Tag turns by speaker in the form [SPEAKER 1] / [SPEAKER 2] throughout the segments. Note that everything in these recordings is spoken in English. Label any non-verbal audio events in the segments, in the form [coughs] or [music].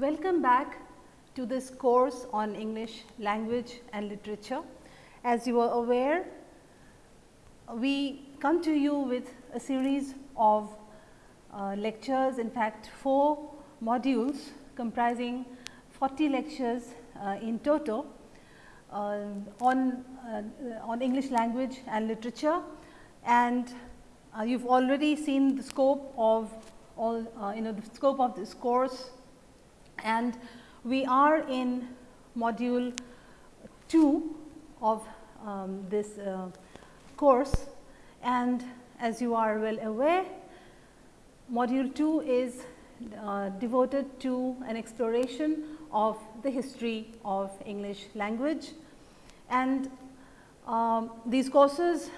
[SPEAKER 1] Welcome back to this course on English language and literature. As you are aware, we come to you with a series of uh, lectures, in fact, four modules comprising 40 lectures uh, in total uh, on, uh, on English language and literature. And uh, you have already seen the scope of all, uh, you know, the scope of this course and we are in module 2 of um, this uh, course. And as you are well aware module 2 is uh, devoted to an exploration of the history of English language. And um, these courses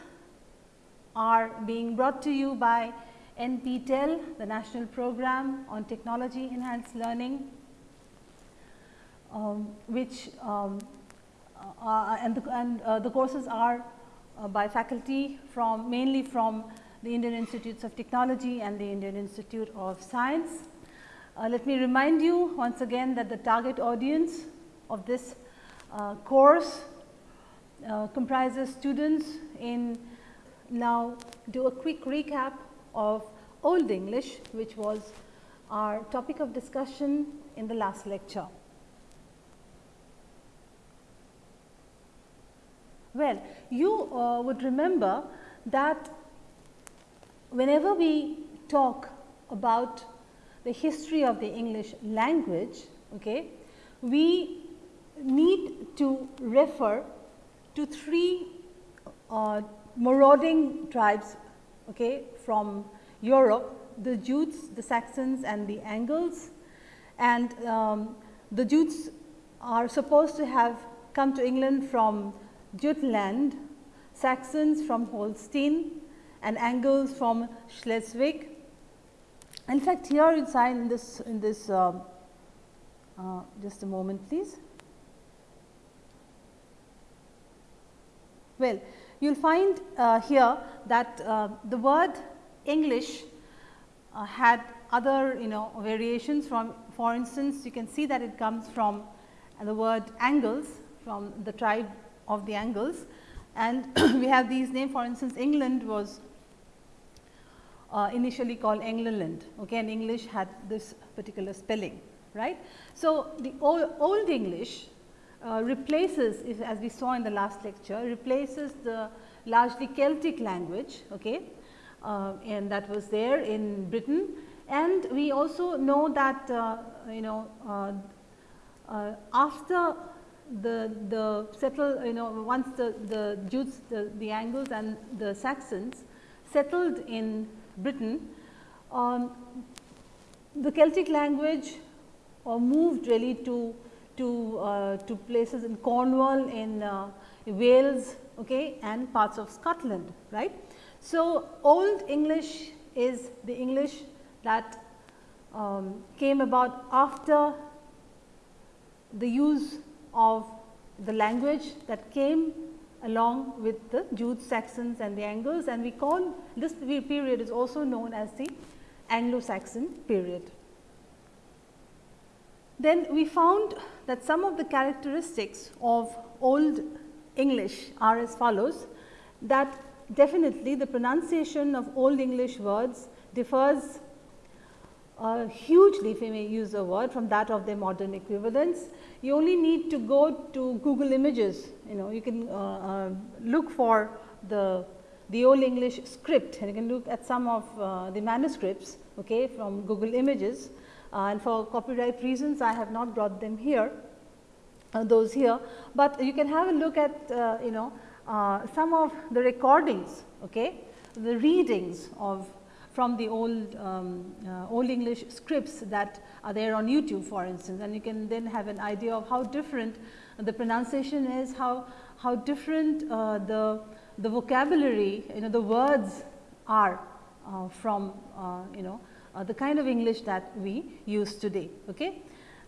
[SPEAKER 1] are being brought to you by NPTEL, the National Program on Technology Enhanced Learning which um, uh, uh, and, the, and uh, the courses are uh, by faculty from mainly from the Indian Institutes of Technology and the Indian Institute of Science. Uh, let me remind you once again that the target audience of this uh, course comprises students in now do a quick recap of Old English which was our topic of discussion in the last lecture. Well, you uh, would remember that whenever we talk about the history of the English language, okay, we need to refer to three uh, marauding tribes okay, from Europe, the Jutes, the Saxons and the Angles. And um, the Jutes are supposed to have come to England from Jutland, Saxons from Holstein and Angles from Schleswig. In fact, here inside in this in this uh, uh, just a moment please. Well, you will find uh, here that uh, the word English uh, had other you know variations from for instance, you can see that it comes from the word Angles from the tribe of the angles. And [clears throat] we have these names. For instance England was uh, initially called England okay, and English had this particular spelling right. So, the old, old English uh, replaces as we saw in the last lecture replaces the largely Celtic language okay, uh, and that was there in Britain. And we also know that uh, you know uh, uh, after the, the settle you know once the, the Jutes, the, the Angles and the Saxons settled in Britain, um, the Celtic language uh, moved really to, to, uh, to places in Cornwall, in uh, Wales okay, and parts of Scotland. right. So, Old English is the English that um, came about after the use of the language that came along with the Jutes, Saxons and the Angles and we call this period is also known as the Anglo-Saxon period. Then we found that some of the characteristics of Old English are as follows that definitely the pronunciation of Old English words differs uh, hugely if we may use a word from that of their modern equivalents you only need to go to Google Images, you know, you can uh, uh, look for the, the old English script and you can look at some of uh, the manuscripts okay, from Google Images. Uh, and for copyright reasons I have not brought them here, uh, those here, but you can have a look at uh, you know some of the recordings, okay, the readings of from the old um, old English scripts that are there on YouTube for instance and you can then have an idea of how different the pronunciation is, how, how different uh, the, the vocabulary you know the words are uh, from uh, you know uh, the kind of English that we use today. Okay.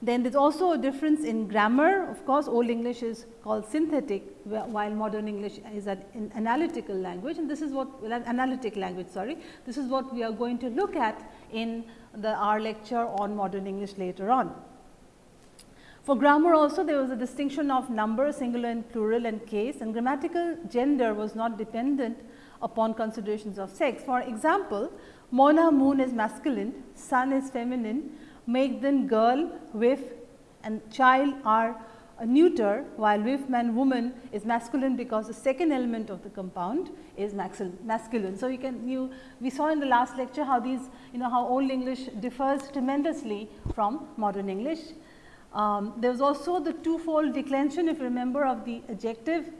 [SPEAKER 1] Then there is also a difference in grammar of course, old English is called synthetic while modern English is an analytical language and this is what analytic language sorry. This is what we are going to look at in the our lecture on modern English later on. For grammar also there was a distinction of number, singular and plural and case and grammatical gender was not dependent upon considerations of sex. For example, Mona moon is masculine, sun is feminine, Magdan girl, wife and child are a neuter while wife man woman is masculine because the second element of the compound is masculine. So, you can you we saw in the last lecture how these you know how old English differs tremendously from modern English um, there was also the twofold declension if you remember of the adjective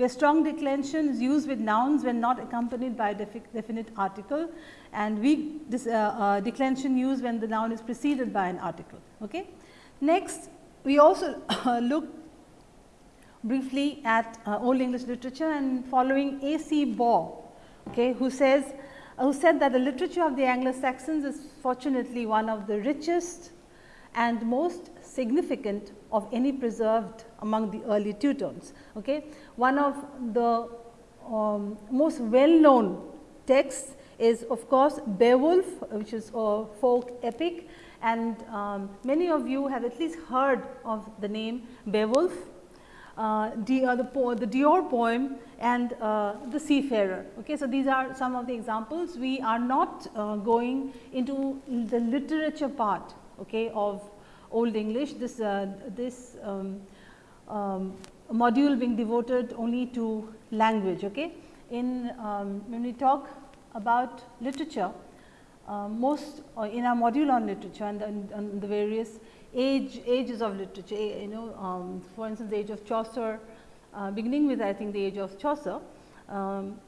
[SPEAKER 1] where strong declension is used with nouns when not accompanied by a definite article and weak uh, uh, declension used when the noun is preceded by an article. Okay. Next we also [coughs] looked briefly at uh, old English literature and following A. C. Baugh okay, who says who said that the literature of the Anglo Saxons is fortunately one of the richest and most significant of any preserved among the early Teutons. Okay. One of the um, most well known texts is of course Beowulf which is a folk epic and um, many of you have at least heard of the name Beowulf, uh, the, uh, the, po the Deor poem and uh, the Seafarer. Okay. So, these are some of the examples. We are not uh, going into the literature part okay, of Old English. This, uh, this um, um, module being devoted only to language. Okay. In um, when we talk about literature, uh, most uh, in our module on literature and, and, and, the various age ages of literature, you know um, for instance, the age of Chaucer, uh, beginning with I think the age of Chaucer, um,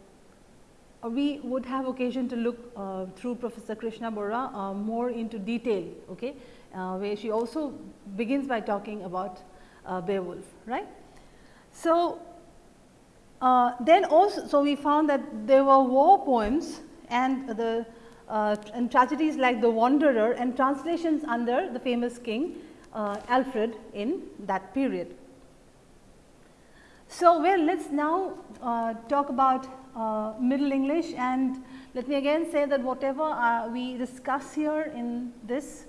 [SPEAKER 1] we would have occasion to look uh, through Professor Krishna Bora uh, more into detail, okay, uh, where she also begins by talking about Beowulf, right. So, then also, so we found that there were war poems and the uh, and tragedies like The Wanderer and translations under the famous king uh, Alfred in that period. So, well let us now uh, talk about uh, Middle English and let me again say that whatever uh, we discuss here in this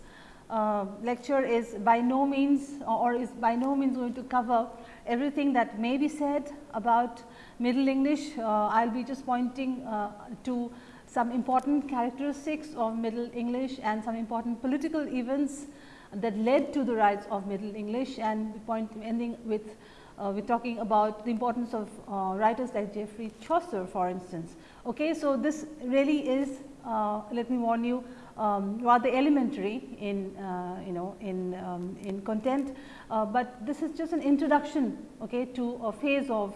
[SPEAKER 1] uh, lecture is by no means or is by no means going to cover everything that may be said about Middle English. I will be just pointing to some important characteristics of Middle English and some important political events that led to the rise of Middle English and point ending with uh, we are talking about the importance of uh, writers like Geoffrey Chaucer for instance. Okay, so, this really is uh, let me warn you um, rather elementary in uh, you know in um, in content, uh, but this is just an introduction okay, to a phase of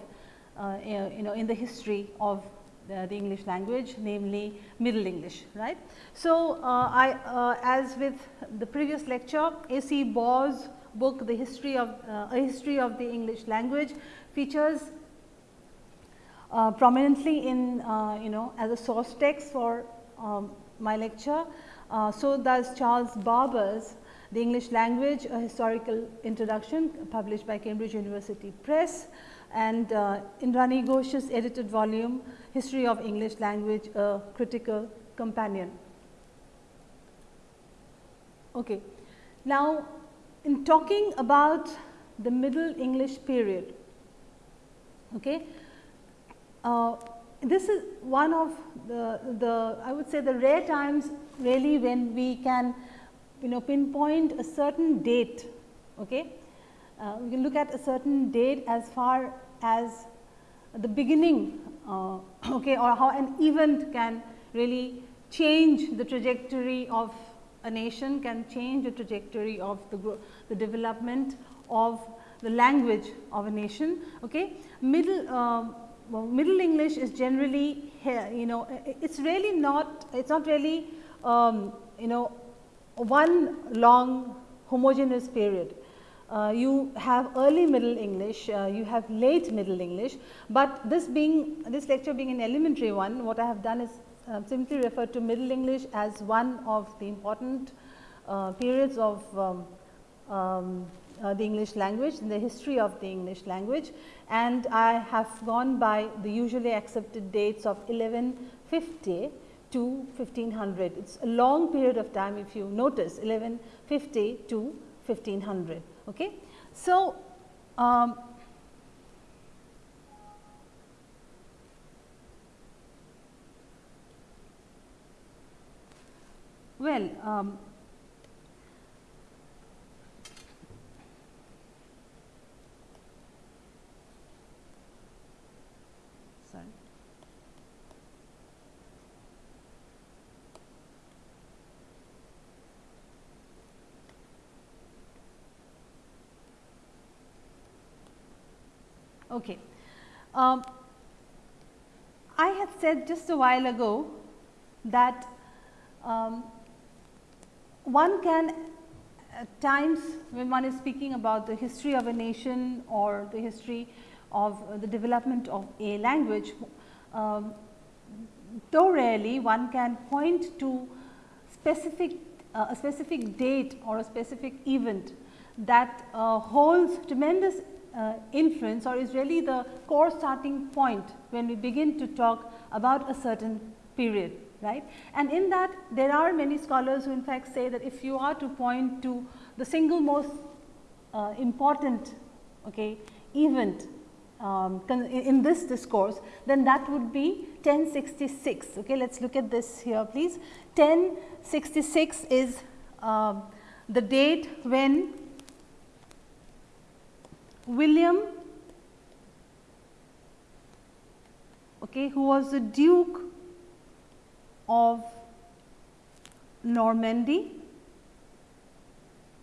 [SPEAKER 1] uh, you know in the history of the, the English language namely Middle English right. So, uh, I uh, as with the previous lecture A. C. Baugh's book the history of uh, a history of the English language features uh, prominently in uh, you know as a source text for um, my lecture. Uh, so, does Charles Barber's the English language a historical introduction published by Cambridge University Press and uh, Indrani Ghosh's edited volume History of English Language a critical companion. Okay. Now, in talking about the Middle English period, okay, uh, this is one of the, the I would say the rare times really when we can you know pinpoint a certain date. Okay. Uh, we can look at a certain date as far as the beginning uh, okay, or how an event can really change the trajectory of a nation, can change the trajectory of the, the development of the language of a nation. Okay. Middle, uh, well, Middle English is generally you know, it is really not, it is not really, um, you know, one long homogeneous period. Uh, you have early middle English, uh, you have late middle English, but this being this lecture being an elementary one, what I have done is uh, simply refer to middle English as one of the important uh, periods of um, um, uh, the English language in the history of the English language and I have gone by the usually accepted dates of 1150 to 1500. It is a long period of time if you notice 1150 to 1500 Okay. So, um, well, um, Okay. Um, I had said just a while ago that um, one can at times when one is speaking about the history of a nation or the history of the development of a language, um, though rarely one can point to specific uh, a specific date or a specific event that uh, holds tremendous uh, influence or is really the core starting point when we begin to talk about a certain period right. And in that there are many scholars who in fact say that if you are to point to the single most uh, important okay, event um, in this discourse, then that would be 1066. Okay, Let us look at this here please. 1066 is uh, the date when William okay, who was the Duke of Normandy,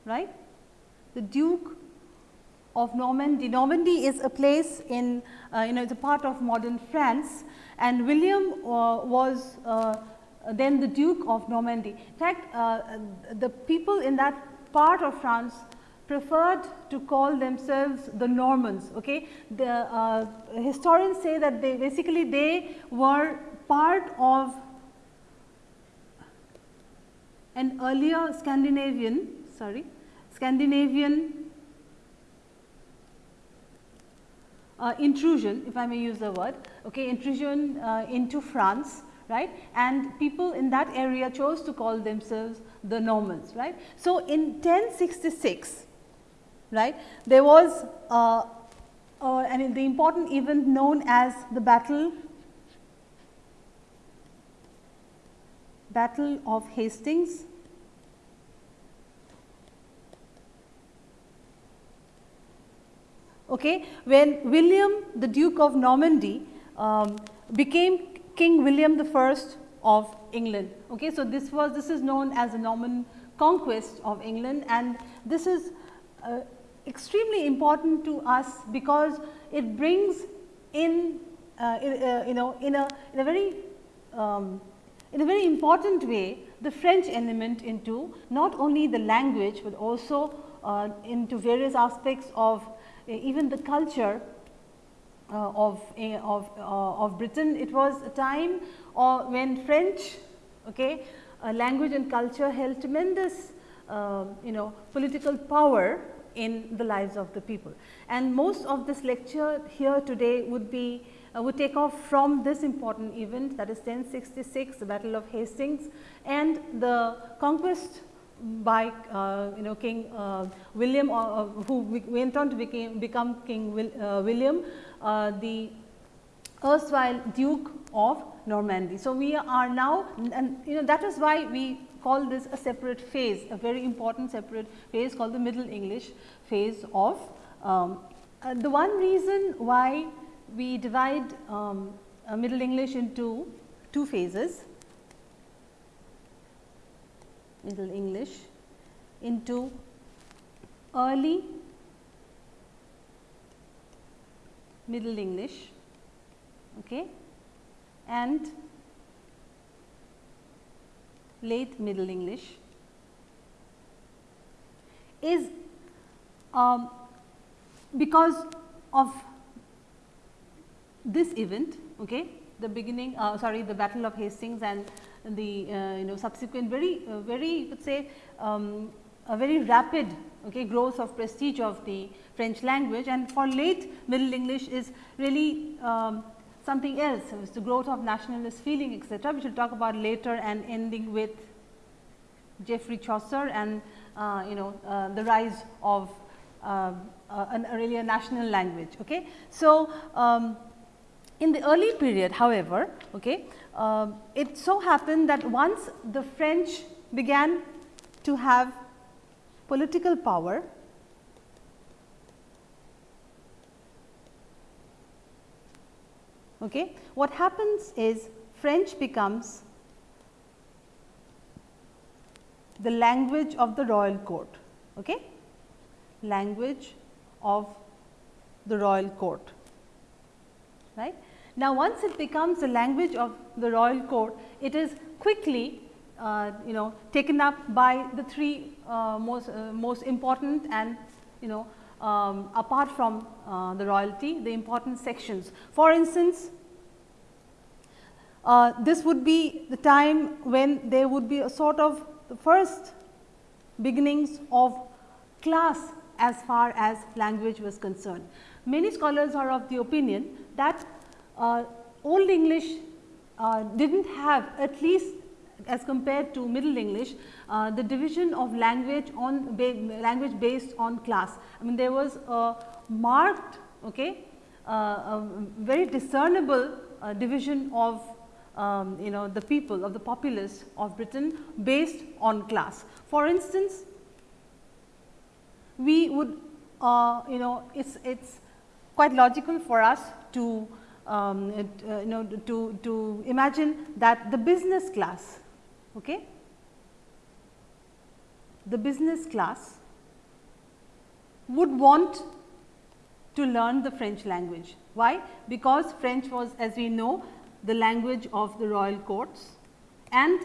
[SPEAKER 1] right. The Duke of Normandy. Normandy is a place in uh, you know it is a part of modern France and William uh, was uh, then the Duke of Normandy. In fact, uh, the people in that part of France preferred to call themselves the Normans. Okay? The uh, historians say that they basically they were part of an earlier Scandinavian sorry Scandinavian uh, intrusion if I may use the word okay intrusion uh, into France right and people in that area chose to call themselves the Normans right. So, in 1066 right. There was uh, uh, and the important event known as the battle battle of Hastings okay when William the Duke of Normandy um, became King William the first of England okay so this was this is known as the Norman conquest of England and this is uh, extremely important to us because it brings in uh, uh, you know in a in a very um, in a very important way the French element into not only the language, but also uh, into various aspects of uh, even the culture uh, of, of, uh, of Britain. It was a time when French okay, language and culture held tremendous you know political power in the lives of the people. And most of this lecture here today would be uh, would take off from this important event that is 1066 the battle of Hastings and the conquest by uh, you know King uh, William uh, who went on to became, become King Will, uh, William uh, the erstwhile Duke of Normandy. So, we are now and you know that is why we call this a separate phase, a very important separate phase called the Middle English phase of. Um, uh, the one reason why we divide um, Middle English into two phases, Middle English into early Middle English okay, and late Middle English is um, because of this event okay, the beginning uh, sorry the battle of Hastings and the uh, you know subsequent very uh, very could say um, a very rapid okay, growth of prestige of the French language. And for late middle English is really um, something else, it was the growth of nationalist feeling etc., which we will talk about later and ending with Geoffrey Chaucer and uh, you know uh, the rise of uh, an, really a national language. Okay. So, um, in the early period however, okay, uh, it so happened that once the French began to have political power, okay, what happens is French becomes the language of the royal court. Okay? Language of the royal court. Right? Now, once it becomes the language of the royal court, it is quickly uh, you know taken up by the three uh, most uh, most important and you know um, apart from uh, the royalty the important sections. For instance, uh, this would be the time when there would be a sort of the first beginnings of class as far as language was concerned. Many scholars are of the opinion that uh, Old English uh, did not have at least as compared to Middle English, uh, the division of language on ba language based on class. I mean there was a marked okay, uh, a very discernible uh, division of um, you know the people of the populace of Britain based on class. For instance, we would uh, you know it's it's quite logical for us to um, it, uh, you know to to imagine that the business class okay the business class would want to learn the French language. Why? Because French was as we know the language of the royal courts and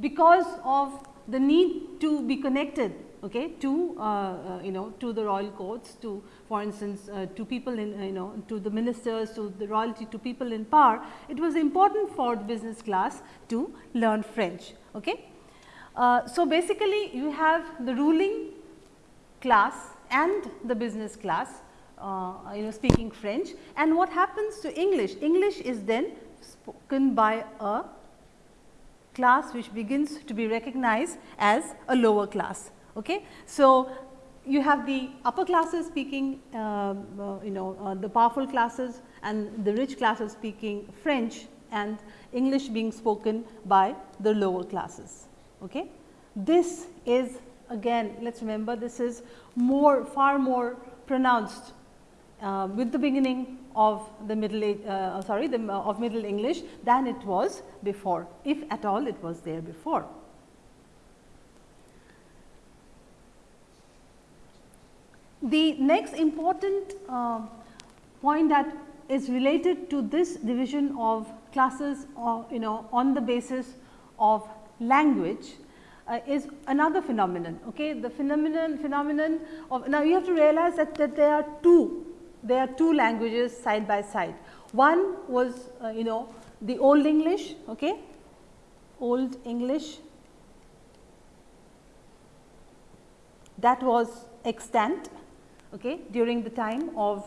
[SPEAKER 1] because of the need to be connected okay, to uh, uh, you know to the royal courts to for instance uh, to people in you know to the ministers to the royalty to people in power it was important for the business class to learn French. Okay. So, basically you have the ruling class and the business class uh, you know speaking French and what happens to English? English is then spoken by a class which begins to be recognized as a lower class. Okay. So, you have the upper classes speaking uh, uh, you know uh, the powerful classes and the rich classes speaking French and English being spoken by the lower classes. Okay. This is again let us remember this is more far more pronounced uh, with the beginning of the middle age, uh, sorry the uh, of middle English than it was before if at all it was there before. The next important uh, point that is related to this division of classes or you know on the basis of language uh, is another phenomenon. Okay? The phenomenon phenomenon of now you have to realize that, that there are two there are two languages side by side. One was uh, you know the old English, okay, old English that was extant okay, during the time of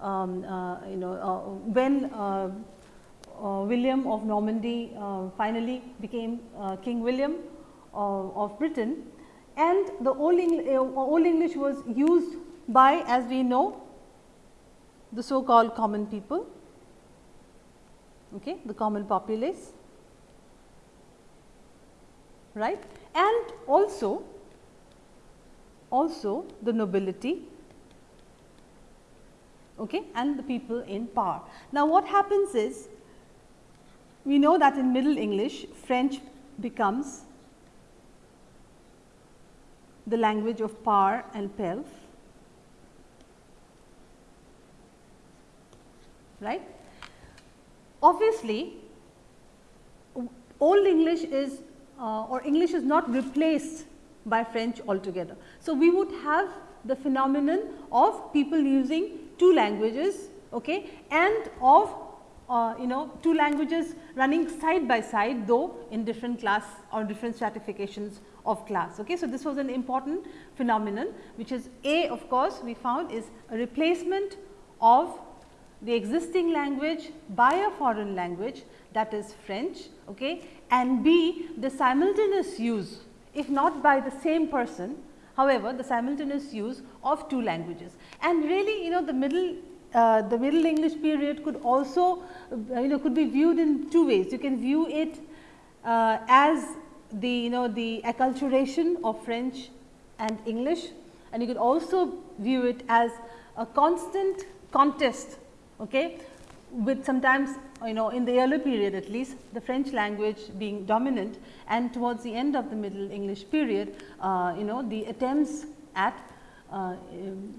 [SPEAKER 1] um, uh, you know uh, when uh, uh, William of Normandy uh, finally became King William of Britain. And the old, old English was used by as we know the so called common people, okay, the common populace, right, and also also the nobility okay, and the people in power. Now, what happens is we know that in Middle English French becomes the language of power and pelf right. Obviously, old English is uh, or English is not replaced by French altogether. So, we would have the phenomenon of people using two languages okay, and of uh, you know two languages running side by side though in different class or different stratifications of class. Okay. So, this was an important phenomenon which is A of course, we found is a replacement of the existing language by a foreign language that is French okay, and B the simultaneous use if not by the same person however, the simultaneous use of two languages. And really you know the middle uh, the middle English period could also uh, you know could be viewed in two ways. You can view it uh, as the you know the acculturation of French and English and you could also view it as a constant contest okay, with sometimes you know in the earlier period at least the French language being dominant and towards the end of the middle English period uh, you know the attempts at uh,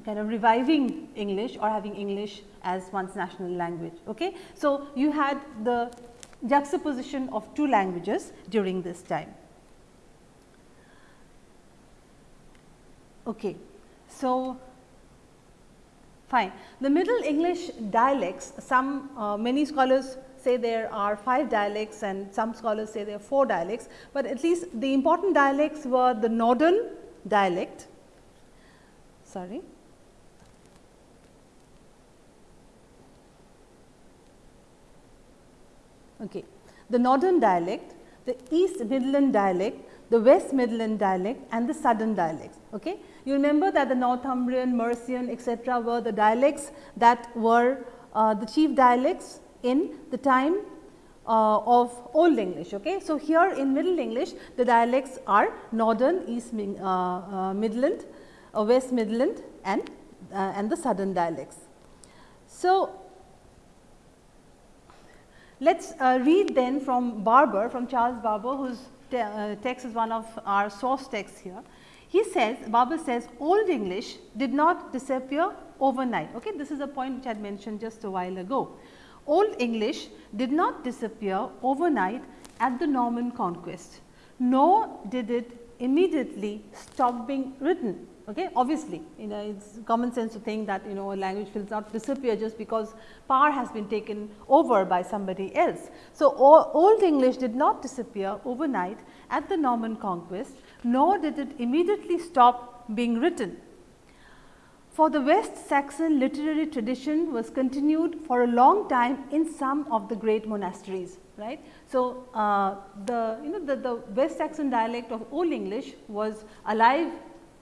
[SPEAKER 1] kind of reviving English or having English as one's national language. Okay. So, you had the juxtaposition of two languages during this time. Okay. So, fine. The Middle English dialects, some uh, many scholars say there are 5 dialects and some scholars say there are 4 dialects, but at least the important dialects were the northern dialect, sorry. Okay. The northern dialect, the east midland dialect, the west midland dialect and the southern dialects. Okay. You remember that the Northumbrian, Mercian etc., were the dialects that were uh, the chief dialects in the time uh, of Old English. Okay. So, here in Middle English the dialects are Northern, East uh, uh, Midland, uh, West Midland and, uh, and the Southern dialects. So, let us read then from Barber, from Charles Barber whose te text is one of our source texts here. He says, Barber says Old English did not disappear overnight. Okay? This is a point which I had mentioned just a while ago. Old English did not disappear overnight at the Norman conquest, nor did it immediately stop being written. Okay? Obviously, you know it is common sense to think that you know a language will not disappear just because power has been taken over by somebody else. So, Old English did not disappear overnight at the Norman conquest, nor did it immediately stop being written. For the West Saxon literary tradition was continued for a long time in some of the great monasteries right. So, uh, the you know the, the West Saxon dialect of Old English was alive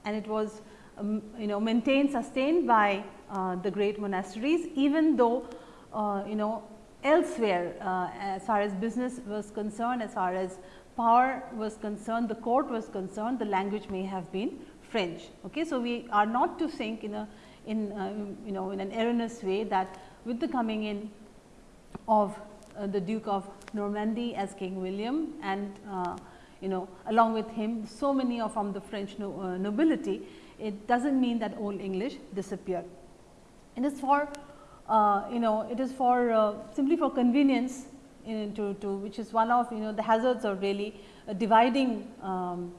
[SPEAKER 1] and it was um, you know maintained sustained by uh, the great monasteries even though uh, you know elsewhere uh, as far as business was concerned as far as power was concerned the court was concerned the language may have been French. Okay. So, we are not to think in a in uh, you know in an erroneous way that with the coming in of uh, the Duke of Normandy as King William and uh, you know along with him so many are from the French no, uh, nobility, it does not mean that old English disappeared. It is for uh, you know it is for uh, simply for convenience to, to which is one of you know the hazards of really uh, dividing um,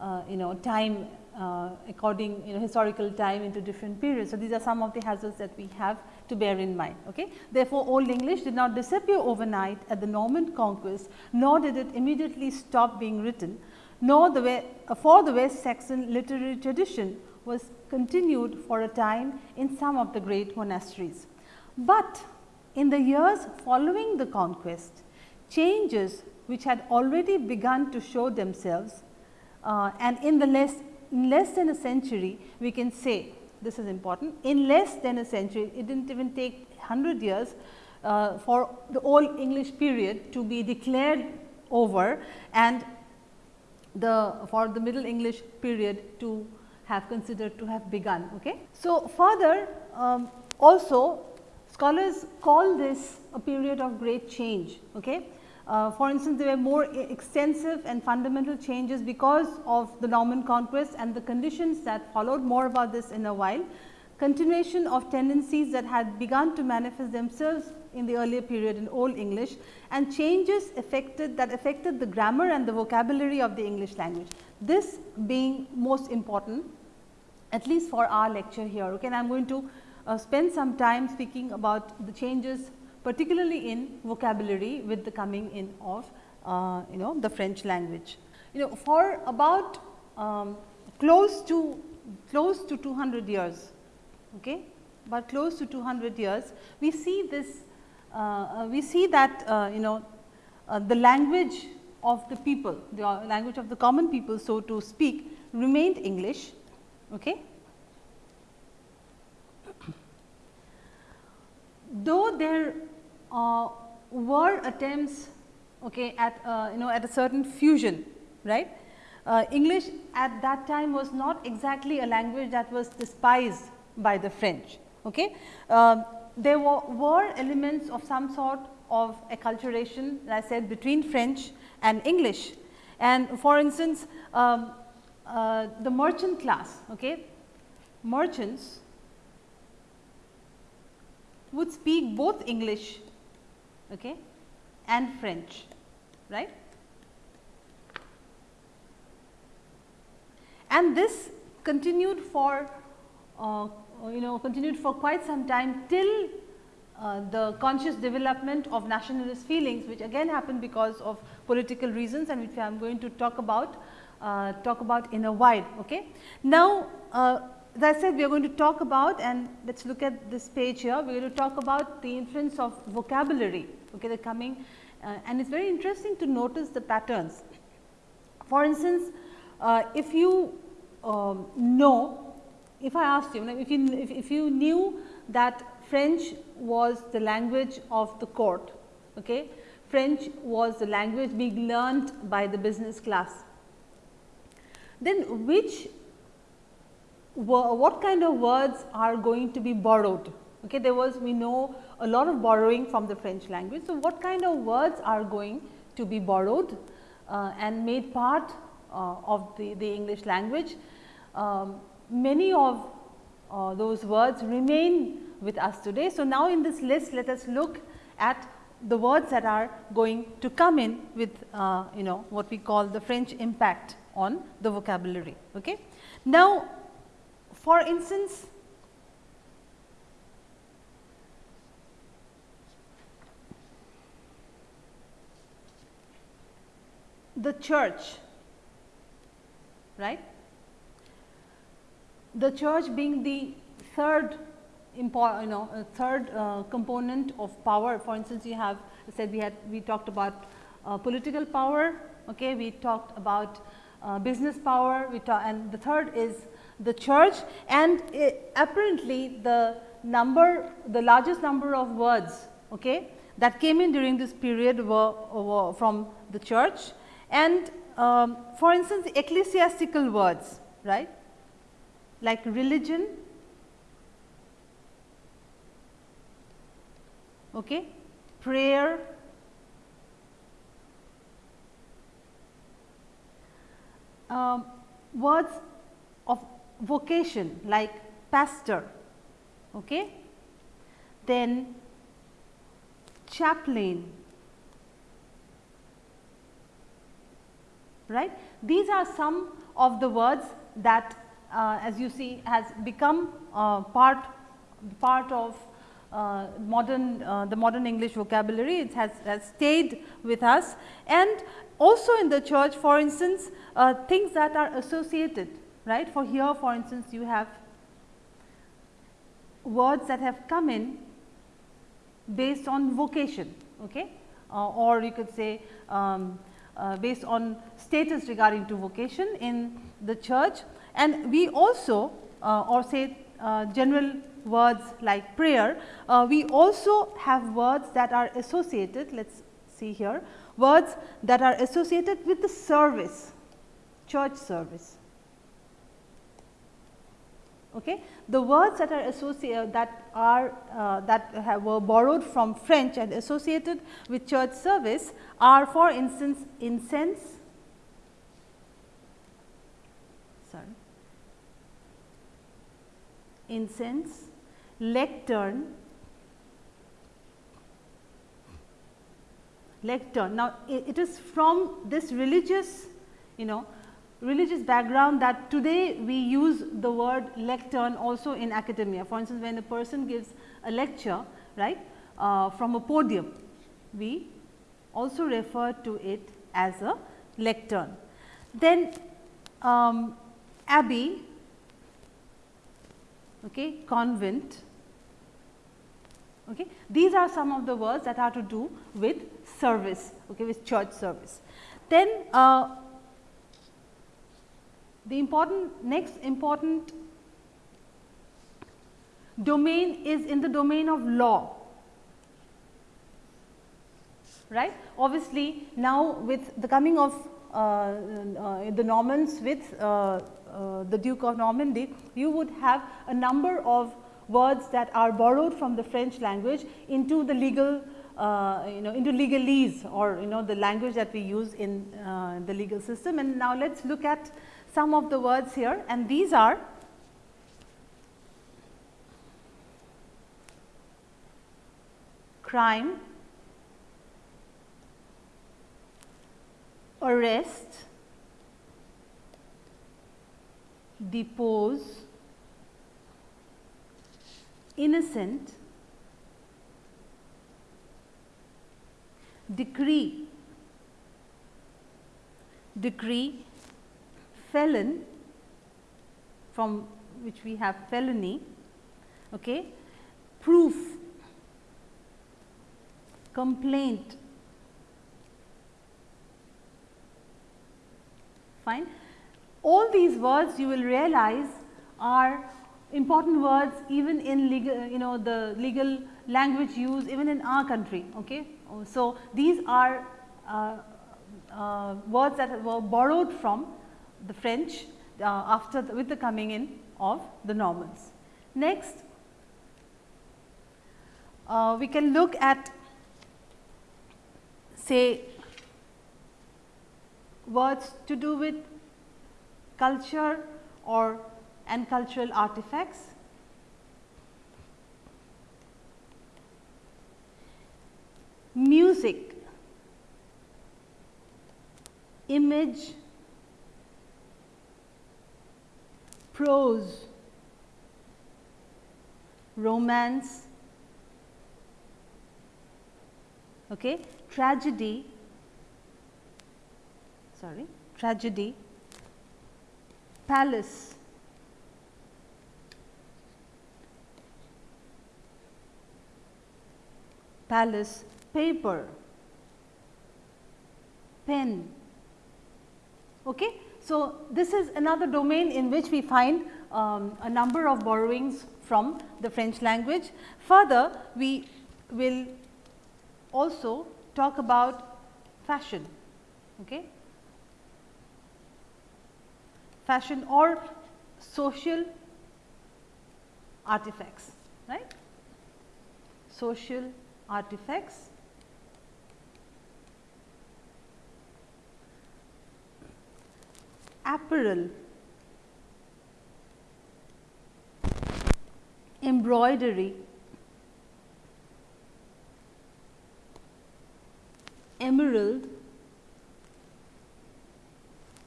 [SPEAKER 1] uh, you know time uh, according you know historical time into different periods. So, these are some of the hazards that we have to bear in mind. Okay. Therefore, Old English did not disappear overnight at the Norman conquest, nor did it immediately stop being written, nor the way, for the West Saxon literary tradition was continued for a time in some of the great monasteries. But in the years following the conquest, changes which had already begun to show themselves uh, and in the less in less than a century we can say this is important in less than a century it did not even take 100 years uh, for the old English period to be declared over and the for the middle English period to have considered to have begun. Okay. So, further um, also scholars call this a period of great change. Okay. Uh, for instance, there were more extensive and fundamental changes because of the Norman conquest and the conditions that followed more about this in a while. Continuation of tendencies that had begun to manifest themselves in the earlier period in Old English and changes affected that affected the grammar and the vocabulary of the English language. This being most important at least for our lecture here. Okay, and I am going to uh, spend some time speaking about the changes particularly in vocabulary with the coming in of uh, you know the French language. You know for about um, close to close to 200 years, okay, but close to 200 years we see this uh, uh, we see that uh, you know uh, the language of the people, the language of the common people so to speak remained English Okay. Though there uh, were attempts okay, at uh, you know at a certain fusion right. Uh, English at that time was not exactly a language that was despised by the French. Okay. Uh, there were, were, elements of some sort of acculturation as I said between French and English. And for instance, um, uh, the merchant class, okay, merchants would speak both English okay, and French, right. And this continued for uh, you know continued for quite some time till uh, the conscious development of nationalist feelings which again happened because of political reasons and which I am going to talk about uh, talk about in a while. Okay. Now, uh, as I said we are going to talk about and let us look at this page here we are going to talk about the influence of vocabulary okay, the coming uh, and it is very interesting to notice the patterns. For instance, uh, if you um, know if I asked you if you if, if you knew that French was the language of the court okay, French was the language being learnt by the business class then which what kind of words are going to be borrowed. Okay, there was we know a lot of borrowing from the French language. So, what kind of words are going to be borrowed uh, and made part uh, of the, the English language. Um, many of uh, those words remain with us today. So, now in this list let us look at the words that are going to come in with uh, you know what we call the French impact on the vocabulary. Okay. Now, for instance, the church, right. The church being the third you know third uh, component of power. For instance, you have said we had we talked about uh, political power, okay. we talked about uh, business power We talk, and the third is the church and apparently the number the largest number of words okay, that came in during this period were, were from the church. And um, for instance, ecclesiastical words right? Like religion, okay, prayer, um, words vocation like pastor, okay? then chaplain, right. These are some of the words that uh, as you see has become uh, part part of uh, modern uh, the modern English vocabulary it has, has stayed with us and also in the church for instance uh, things that are associated right? For here for instance you have words that have come in based on vocation okay? Uh, or you could say um, uh, based on status regarding to vocation in the church. And we also uh, or say uh, general words like prayer uh, we also have words that are associated let us see here words that are associated with the service, church service. Okay. The words that are associated that are uh, that have, were borrowed from French and associated with church service are for instance incense, sorry, incense, lectern, lectern. Now, it is from this religious you know religious background that today we use the word lectern also in academia. For instance, when a person gives a lecture right uh, from a podium, we also refer to it as a lectern. Then um, abbey, okay, convent, Okay. These are some of the words that are to do with service, okay, with church service. Then uh, the important next important domain is in the domain of law right. Obviously, now with the coming of uh, uh, the Normans with uh, uh, the Duke of Normandy, you would have a number of words that are borrowed from the French language into the legal uh, you know into legalese or you know the language that we use in uh, the legal system. And now, let us look at some of the words here and these are crime, arrest, depose, innocent, decree, decree, felon from which we have felony, okay, proof, complaint, fine. All these words you will realize are important words even in legal you know the legal language used even in our country. Okay. So, these are uh, uh, words that were borrowed from the French uh, after the, with the coming in of the Normans. Next, uh, we can look at say words to do with culture or and cultural artifacts. Music, image, prose, romance, okay, tragedy, sorry, tragedy, palace, palace, paper, pen. Okay? So, this is another domain in which we find um, a number of borrowings from the French language. Further, we will also talk about fashion. Okay? fashion or social artifacts, right. Social artifacts. Apparel, embroidery, emerald,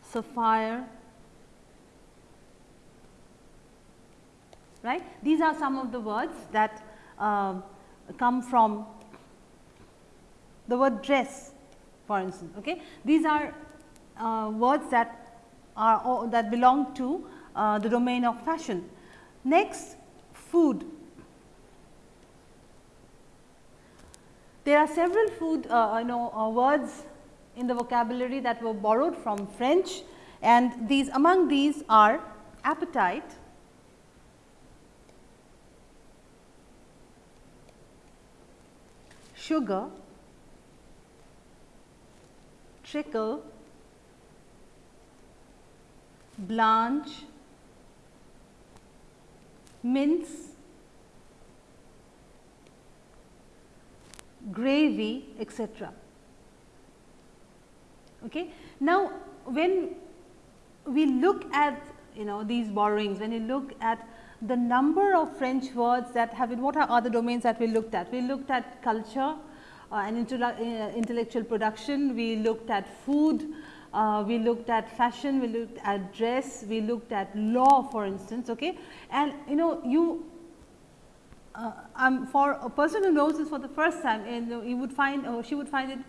[SPEAKER 1] sapphire, right. These are some of the words that uh, come from the word dress for instance. Okay. These are uh, words that are that belong to uh, the domain of fashion. Next food. There are several food uh, you know uh, words in the vocabulary that were borrowed from French and these among these are appetite, sugar, trickle, blanch, mince, gravy etc. Okay. Now, when we look at you know these borrowings, when you look at the number of French words that have been, what are other domains that we looked at? We looked at culture uh, and uh, intellectual production, we looked at food, uh, we looked at fashion, we looked at dress, we looked at law for instance. Okay? And you know you uh, um, for a person who knows this for the first time and you would find or she would find it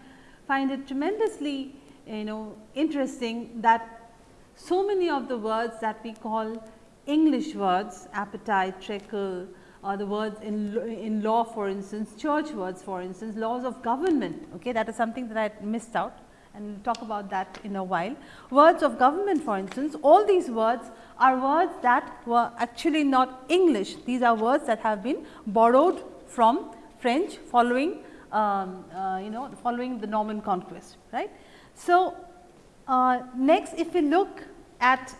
[SPEAKER 1] find it tremendously you know interesting that so many of the words that we call English words appetite, trickle or the words in, in law for instance, church words for instance, laws of government okay, that is something that I missed out and we will talk about that in a while. Words of government for instance, all these words are words that were actually not English. These are words that have been borrowed from French following um, uh, you know following the Norman conquest right. So, uh, next if we look at,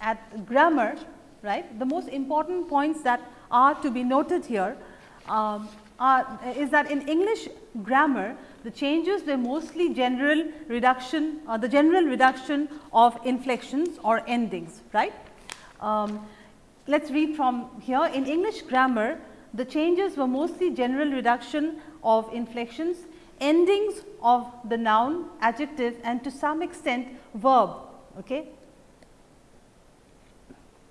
[SPEAKER 1] at grammar right the most important points that are to be noted here um, are, is that in English grammar the changes were mostly general reduction or the general reduction of inflections or endings right. Um, Let us read from here in English grammar the changes were mostly general reduction of inflections, endings of the noun, adjective and to some extent verb okay,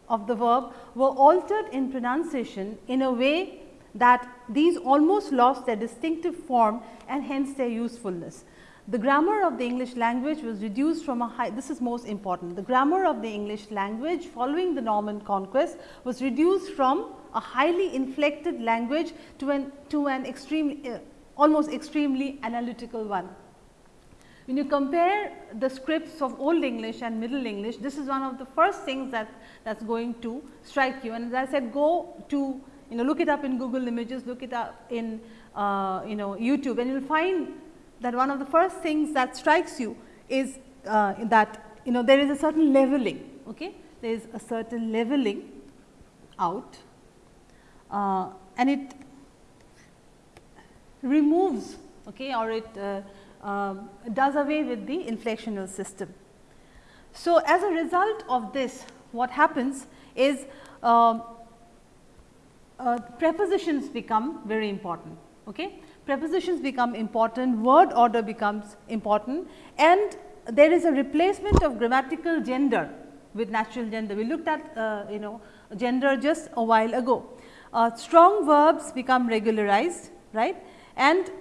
[SPEAKER 1] of the verb were altered in pronunciation in a way that these almost lost their distinctive form and hence their usefulness. The grammar of the English language was reduced from a high, this is most important, the grammar of the English language following the Norman conquest was reduced from a highly inflected language to an, to an extreme, uh, almost extremely analytical one. When you compare the scripts of Old English and Middle English, this is one of the first things that that is going to strike you. And as I said, go to you know look it up in Google Images, look it up in uh, you know YouTube and you will find that one of the first things that strikes you is uh, that you know there is a certain leveling, okay? there is a certain leveling out uh, and it removes okay, or it uh, uh, does away with the inflectional system. So, as a result of this what happens is um, uh, prepositions become very important. Okay? Prepositions become important, word order becomes important and there is a replacement of grammatical gender with natural gender. We looked at uh, you know gender just a while ago. Uh, strong verbs become regularized right and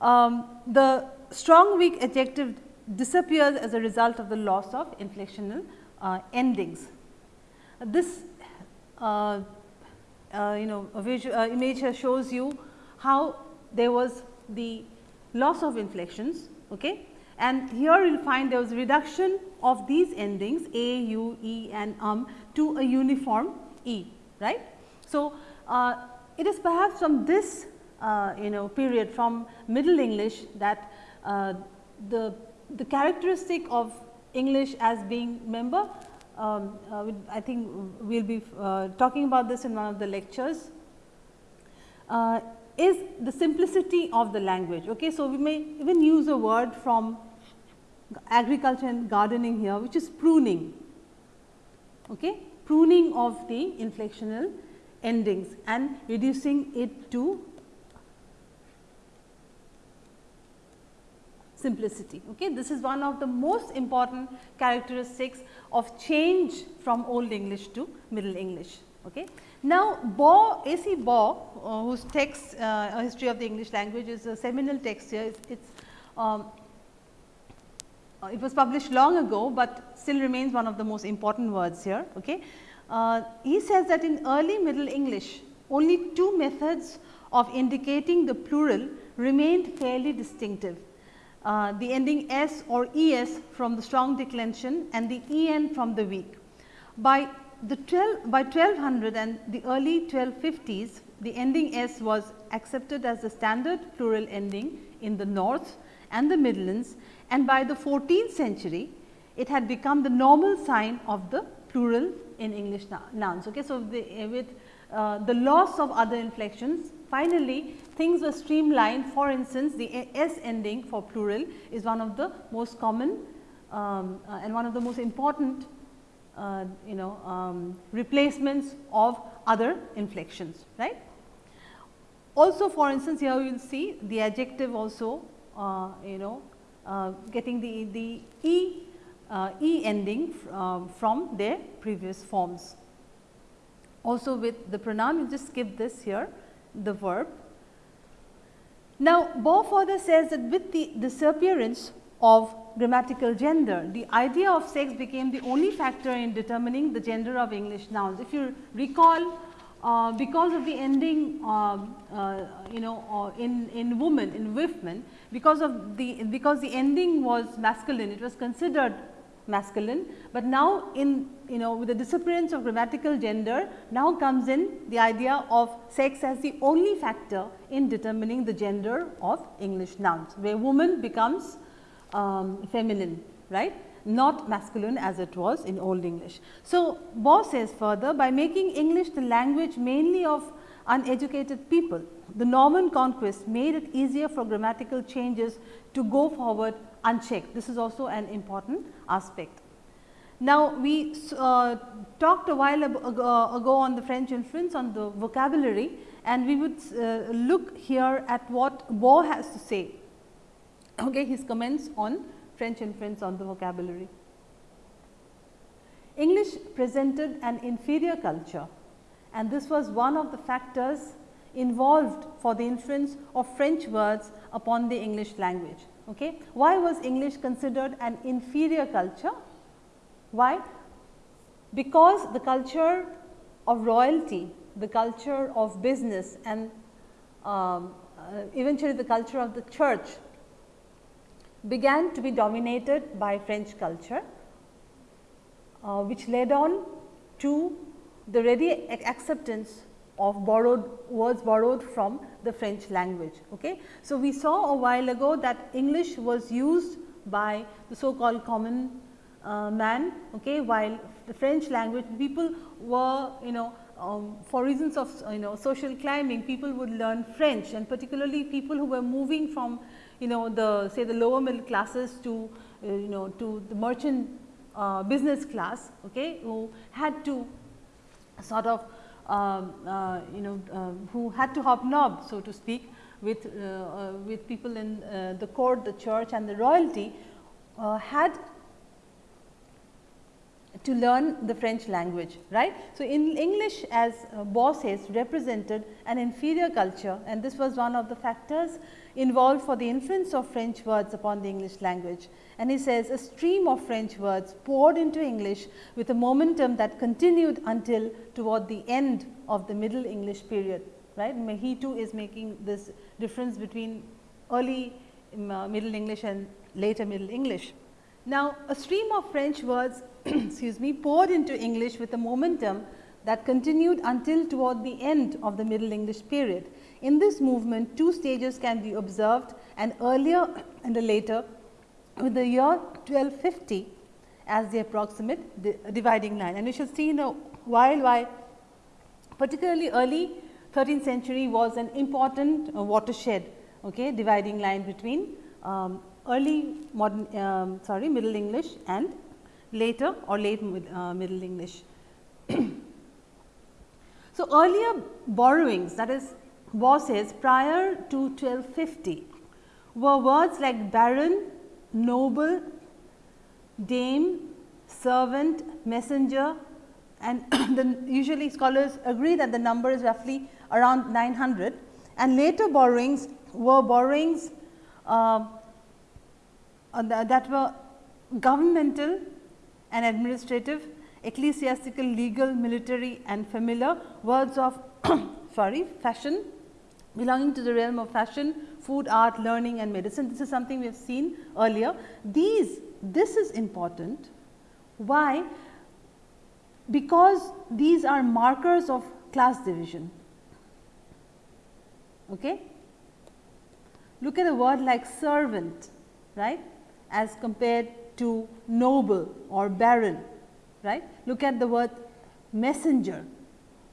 [SPEAKER 1] um, the strong weak adjective disappears as a result of the loss of inflectional uh, endings. This uh, you know a visual, uh, image shows you how there was the loss of inflections okay and here you will find there was reduction of these endings a, u, e and um to a uniform e right. So, uh, it is perhaps from this uh, you know period from middle English that uh, the the characteristic of English as being member um, uh, I think we will be uh, talking about this in one of the lectures, uh, is the simplicity of the language. Okay? So, we may even use a word from agriculture and gardening here which is pruning, okay? pruning of the inflectional endings and reducing it to simplicity. Okay? This is one of the most important characteristics of change from Old English to Middle English. Okay? Now, Baugh, A. C. Baugh, uh, whose text uh, A History of the English Language is a seminal text here. It's, it's um, uh, it was published long ago, but still remains one of the most important words here. Okay? Uh, he says that in early Middle English, only two methods of indicating the plural remained fairly distinctive. Uh, the ending s or es from the strong declension and the en from the weak. By the 12 by 1200 and the early 1250s, the ending s was accepted as the standard plural ending in the north and the Midlands and by the 14th century, it had become the normal sign of the plural in English nouns. Okay. So, the, with uh, the loss of other inflections, finally, things were streamlined for instance, the s ending for plural is one of the most common um, uh, and one of the most important uh, you know um, replacements of other inflections right. Also for instance, here you will see the adjective also uh, you know uh, getting the, the e, uh, e ending um, from their previous forms. Also with the pronoun you just skip this here the verb now, Baugh further says that with the disappearance of grammatical gender, the idea of sex became the only factor in determining the gender of English nouns. If you recall uh, because of the ending um, uh, you know uh, in, in woman in women, because of the because the ending was masculine it was considered masculine, but now in you know with the disappearance of grammatical gender now comes in the idea of sex as the only factor in determining the gender of English nouns, where woman becomes um, feminine right not masculine as it was in old English. So, Baugh says further by making English the language mainly of uneducated people, the Norman conquest made it easier for grammatical changes to go forward unchecked. This is also an important aspect. Now, we uh, talked a while ago, uh, ago, on the French influence on the vocabulary and we would uh, look here at what Baugh has to say, okay, his comments on French influence on the vocabulary. English presented an inferior culture and this was one of the factors involved for the influence of French words upon the English language. Okay. Why was English considered an inferior culture? Why? Because the culture of royalty, the culture of business and um, uh, eventually the culture of the church began to be dominated by French culture, uh, which led on to the ready acceptance of borrowed words borrowed from the French language. Okay. So, we saw a while ago that English was used by the so called common uh, man, okay, while the French language people were you know um, for reasons of you know social climbing people would learn French and particularly people who were moving from you know the say the lower middle classes to uh, you know to the merchant uh, business class okay, who had to sort of you know uh, who had to hobnob so to speak with, uh, uh, with people in the court, the church and the royalty had to learn the French language, right. So, in English as uh, says represented an inferior culture and this was one of the factors involved for the influence of French words upon the English language. And he says a stream of French words poured into English with a momentum that continued until toward the end of the middle English period, right. He too is making this difference between early um, uh, middle English and later middle English. Now, a stream of French words [clears throat] excuse me poured into English with a momentum that continued until toward the end of the Middle English period. In this movement, two stages can be observed an earlier and a later with the year 1250 as the approximate dividing line. And we shall see in a while why particularly early 13th century was an important uh, watershed okay, dividing line between um, early modern um, sorry middle English and later or late uh, middle English. [clears throat] so, earlier borrowings that is Says prior to 1250 were words like baron, noble, dame, servant, messenger and [clears throat] the usually scholars agree that the number is roughly around 900 and later borrowings were borrowings uh, uh, that were governmental and administrative, ecclesiastical, legal, military and familiar words of [clears throat] sorry fashion belonging to the realm of fashion, food, art, learning and medicine. This is something we have seen earlier. These this is important. Why? Because these are markers of class division. Okay? Look at a word like servant, right, as compared to noble or baron, right. Look at the word messenger.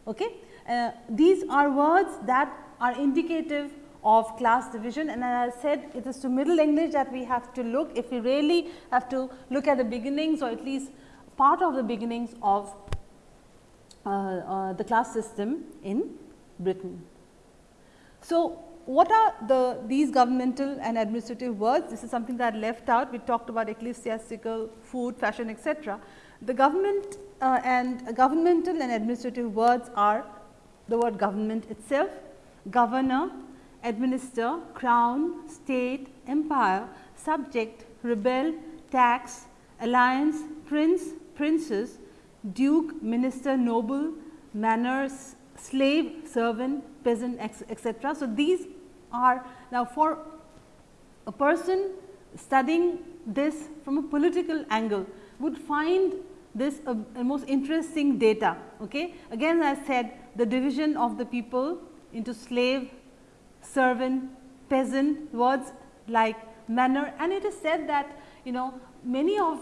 [SPEAKER 1] Okay? Uh, these are words that are indicative of class division and as I said it is to middle English that we have to look if we really have to look at the beginnings or at least part of the beginnings of uh, uh, the class system in Britain. So, what are the these governmental and administrative words? This is something that I left out. We talked about ecclesiastical, food, fashion, etc. The government uh, and governmental and administrative words are the word government itself, governor, administer, crown, state, empire, subject, rebel, tax, alliance, prince, princess, duke, minister, noble, manners, slave, servant, peasant etc. So, these are now for a person studying this from a political angle would find this a, a most interesting data. Okay. Again as I said the division of the people into slave, servant, peasant words like manner. And it is said that you know many of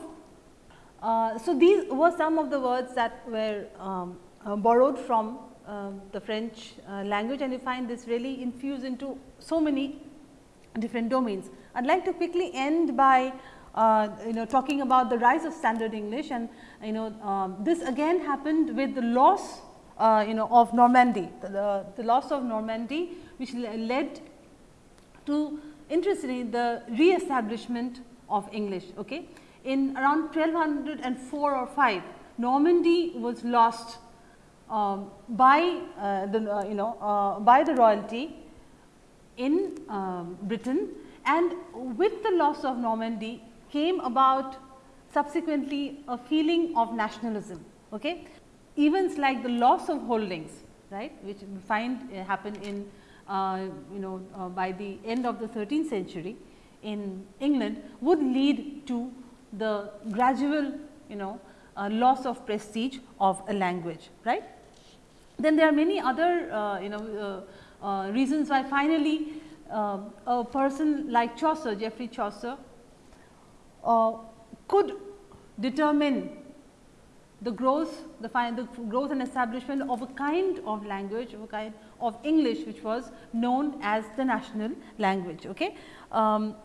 [SPEAKER 1] uh, so these were some of the words that were um, uh, borrowed from uh, the French uh, language. And you find this really infused into so many different domains. I would like to quickly end by uh, you know talking about the rise of standard English. And you know um, this again happened with the loss uh, you know of Normandy, the, the, the loss of Normandy which led to interestingly the re-establishment of English. Okay. In around 1204 or 5, Normandy was lost um, by uh, the uh, you know uh, by the royalty in um, Britain and with the loss of Normandy came about subsequently a feeling of nationalism. Okay? Events like the loss of holdings right which we find uh, happen in uh, you know uh, by the end of the 13th century in England would lead to the gradual you know uh, loss of prestige of a language right. Then there are many other uh, you know uh, reasons why finally a person like Chaucer, Geoffrey Chaucer could determine the growth, the, the growth and establishment of a kind of language, of a kind of English, which was known as the national language. Okay. Um,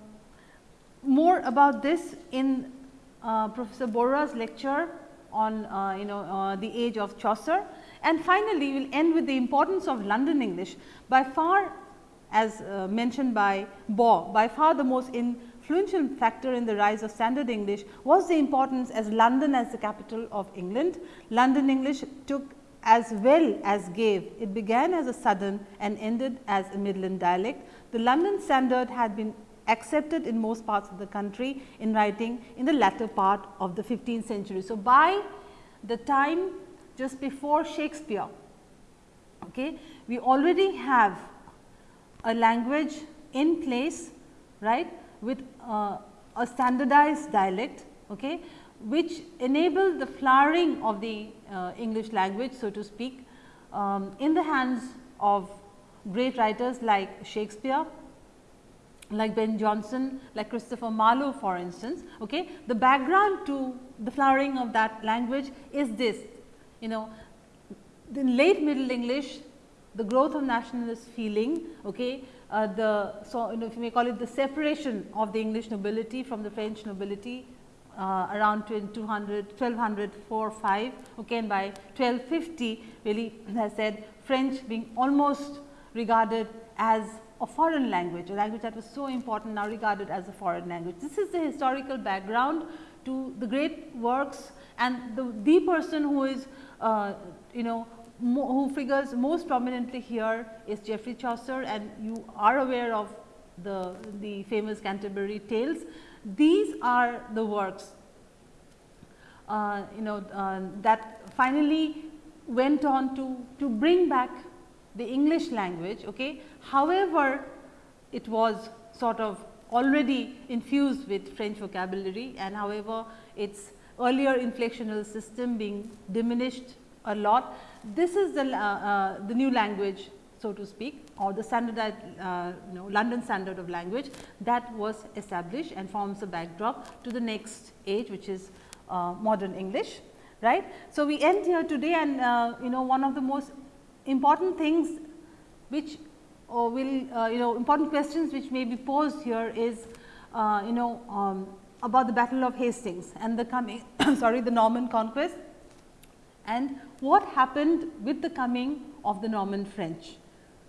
[SPEAKER 1] more about this in uh, Professor Borra's lecture on uh, you know uh, the age of Chaucer. And finally, we will end with the importance of London English. By far as uh, mentioned by Baugh, by far the most influential factor in the rise of standard English was the importance as London as the capital of England. London English took as well as gave. It began as a southern and ended as a midland dialect. The London standard had been accepted in most parts of the country in writing in the latter part of the 15th century. So, by the time just before Shakespeare, okay, we already have a language in place right with uh, a standardized dialect okay, which enable the flowering of the uh, English language so to speak um, in the hands of great writers like Shakespeare, like Ben Jonson, like Christopher Marlowe for instance. Okay. The background to the flowering of that language is this, you know, the late middle English, the growth of nationalist feeling, okay, uh, the so you know, if you may call it the separation of the English nobility from the French nobility uh, around 200, 1200, 4, 5, okay, and by 1250 really [clears throat] as I said French being almost regarded as a foreign language, a language that was so important now regarded as a foreign language. This is the historical background to the great works and the, the person who is uh, you know who figures most prominently here is Geoffrey Chaucer and you are aware of the, the famous Canterbury Tales. These are the works uh, you know uh, that finally went on to, to bring back the English language. Okay. However, it was sort of already infused with French vocabulary and however, its earlier inflectional system being diminished a lot. This is the, uh, uh, the new language so to speak or the standardized uh, you know London standard of language that was established and forms a backdrop to the next age which is uh, modern English right. So, we end here today and uh, you know one of the most important things which uh, will you know important questions which may be posed here is you know um, about the battle of Hastings and the coming [coughs] sorry the Norman conquest and what happened with the coming of the Norman French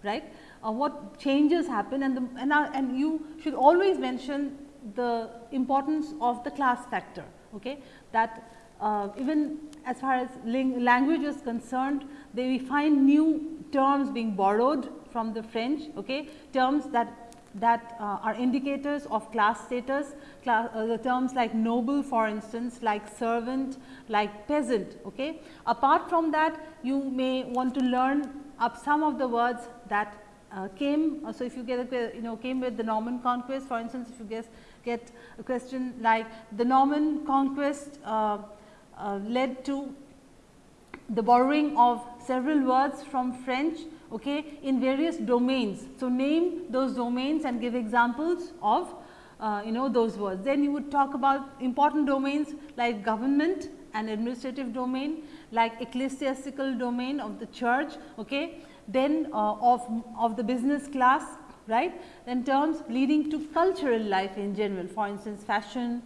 [SPEAKER 1] right. Uh, what changes happen and the, and, and you should always mention the importance of the class factor okay that uh, even as far as language is concerned, they we find new terms being borrowed from the French, okay, terms that that uh, are indicators of class status, class, uh, the terms like noble for instance, like servant, like peasant. Okay. Apart from that, you may want to learn up some of the words that uh, came. Uh, so, if you get a you know came with the Norman conquest for instance, if you guess get a question like the Norman conquest uh, uh, led to the borrowing of several words from French okay, in various domains. So, name those domains and give examples of uh, you know those words. Then you would talk about important domains like government and administrative domain, like ecclesiastical domain of the church, okay. then uh, of, of the business class, right. Then terms leading to cultural life in general, for instance, fashion,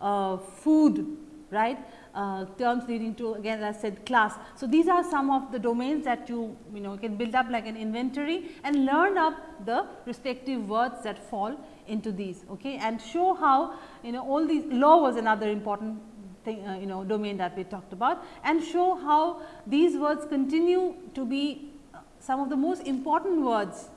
[SPEAKER 1] uh, food, right uh, terms leading to again as I said class. So, these are some of the domains that you you know can build up like an inventory and learn up the respective words that fall into these okay, and show how you know all these law was another important thing uh, you know domain that we talked about and show how these words continue to be uh, some of the most important words.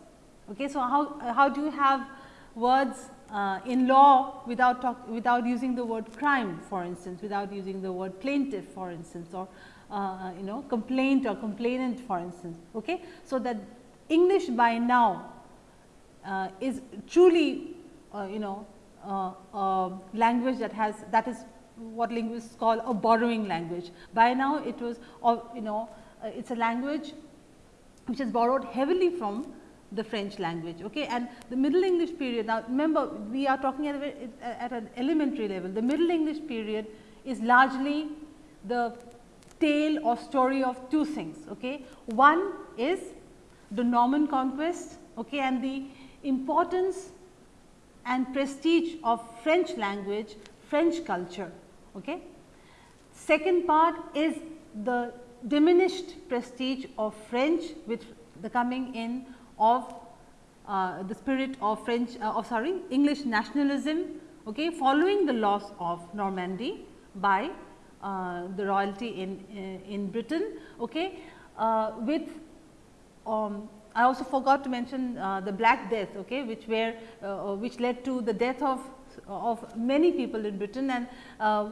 [SPEAKER 1] Okay. So, how, how do you have words uh, in law without talk, without using the word crime for instance, without using the word plaintiff for instance or uh, you know complaint or complainant for instance. Okay. So, that English by now uh, is truly uh, you know uh, language that has that is what linguists call a borrowing language. By now it was you know uh, it is a language which is borrowed heavily from the French language. Okay? And the Middle English period, now remember we are talking at, a, at an elementary level, the Middle English period is largely the tale or story of two things. Okay? One is the Norman conquest okay, and the importance and prestige of French language, French culture. Okay? Second part is the diminished prestige of French with the coming in of uh, the spirit of French uh, of sorry English nationalism okay, following the loss of Normandy by uh, the royalty in, uh, in Britain okay, uh, with um, I also forgot to mention uh, the Black Death okay, which were which led to the death of of many people in Britain and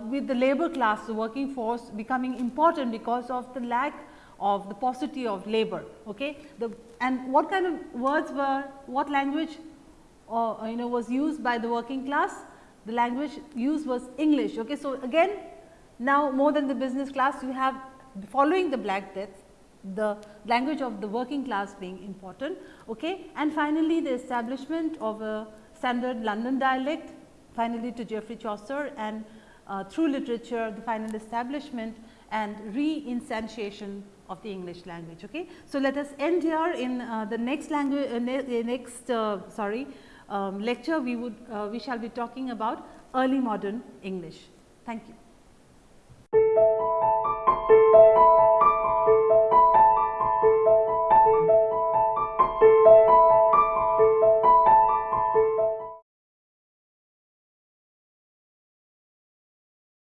[SPEAKER 1] with the labor class the working force becoming important because of the lack of the paucity of labor. Okay. The, and what kind of words were, what language uh, you know was used by the working class? The language used was English. Okay. So, again now more than the business class you have following the Black Death the language of the working class being important. Okay. And finally, the establishment of a standard London dialect finally to Geoffrey Chaucer and uh, through literature the final establishment and re-instantiation of the English language. Okay. So, let us end here in uh, the next language uh, ne uh, next uh, sorry um, lecture we would uh, we shall be talking about early modern English. Thank you.